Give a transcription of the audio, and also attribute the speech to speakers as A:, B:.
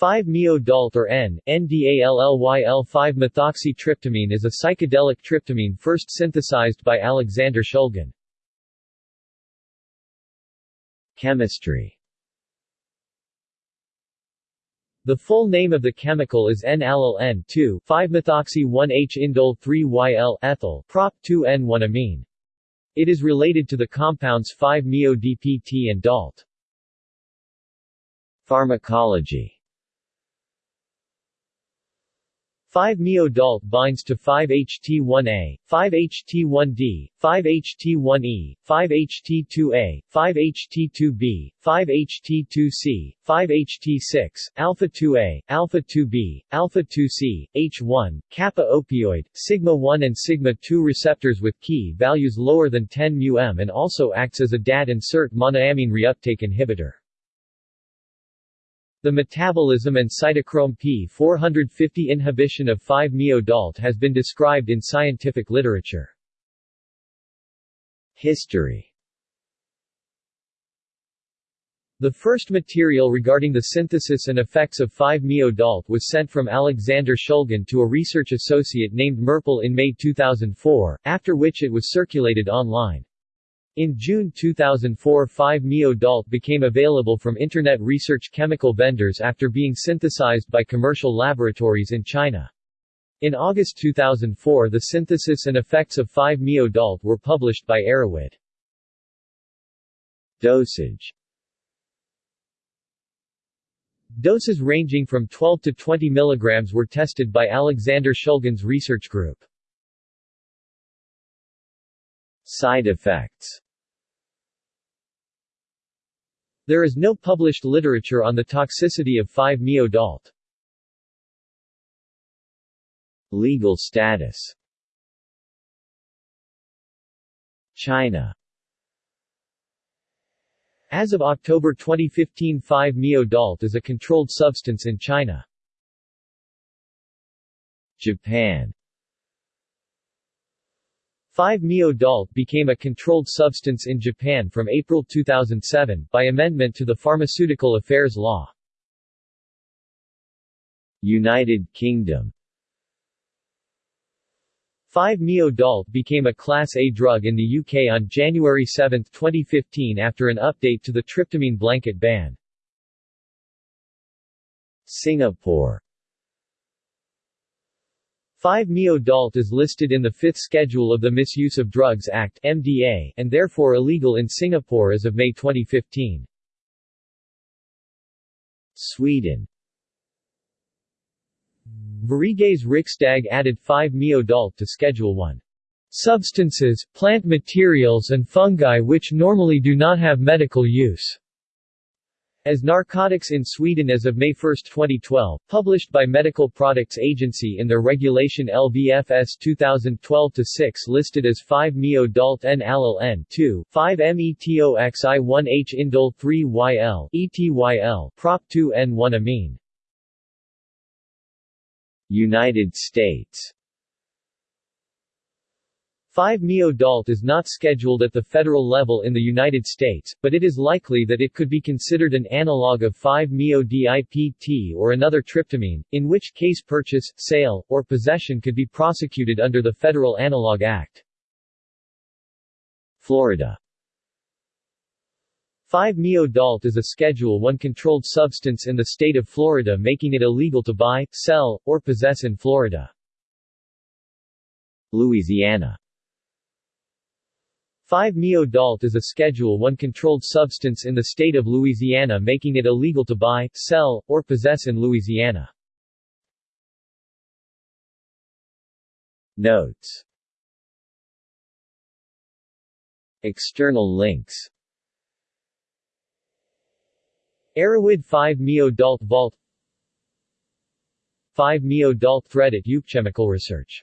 A: 5-MeO-DALT or N, N-diallyl-5-methoxytryptamine is a psychedelic tryptamine first synthesized by Alexander Shulgin. Chemistry The full name of the chemical is N-allyl N2, 5-methoxy-1H-indole-3-YL ethyl, prop 2N1-amine. It is related to the compounds 5-MeO-DPT and DALT. Pharmacology 5-MeO-DALT binds to 5-HT1A, 5-HT1D, 5-HT1E, 5-HT2A, 5-HT2B, 5-HT2C, 5-HT6, alpha-2A, alpha-2B, alpha-2C, H1, kappa opioid, sigma-1 and sigma-2 receptors with Ki values lower than 10 μm and also acts as a DAT insert monoamine reuptake inhibitor. The metabolism and cytochrome P450 inhibition of 5-MeO-DALT has been described in scientific literature. History The first material regarding the synthesis and effects of 5-MeO-DALT was sent from Alexander Shulgin to a research associate named Merpel in May 2004, after which it was circulated online. In June 2004 5-MeO-DALT became available from Internet research chemical vendors after being synthesized by commercial laboratories in China. In August 2004 the synthesis and effects of 5-MeO-DALT were published by Erowid. Dosage Doses ranging from 12 to 20 mg were tested by Alexander Shulgin's research group. Side effects there is no published literature on the toxicity of 5-MeO-DALT. Legal status China As of October 2015 5-MeO-DALT is a controlled substance in China. Japan 5-MeO-DALT became a controlled substance in Japan from April 2007, by amendment to the Pharmaceutical Affairs Law. United Kingdom 5-MeO-DALT became a Class A drug in the UK on January 7, 2015 after an update to the tryptamine blanket ban. Singapore 5-MeO-DALT is listed in the Fifth Schedule of the Misuse of Drugs Act MDA, and therefore illegal in Singapore as of May 2015. Sweden Sveriges Riksdag added 5-MeO-DALT to Schedule 1. Substances, plant materials and fungi which normally do not have medical use as narcotics in Sweden as of May 1, 2012, published by Medical Products Agency in their regulation LVFS 2012-6 listed as 5-MeO-DALT N-allyl N2, 5-MeTOXI-1H indole 3-YL, ETYL, Prop 2N1-amine. United States 5-MeO-DALT is not scheduled at the federal level in the United States, but it is likely that it could be considered an analog of 5-MeO-DIPT or another tryptamine, in which case purchase, sale, or possession could be prosecuted under the Federal Analog Act. Florida 5-MeO-DALT is a Schedule I controlled substance in the state of Florida making it illegal to buy, sell, or possess in Florida. Louisiana 5-MeO-DALT is a Schedule 1 controlled substance in the state of Louisiana making it illegal to buy, sell, or possess in Louisiana. Notes. External links. Erowid 5-MeO-DALT Vault. 5-MeO-DALT thread at Chemical Research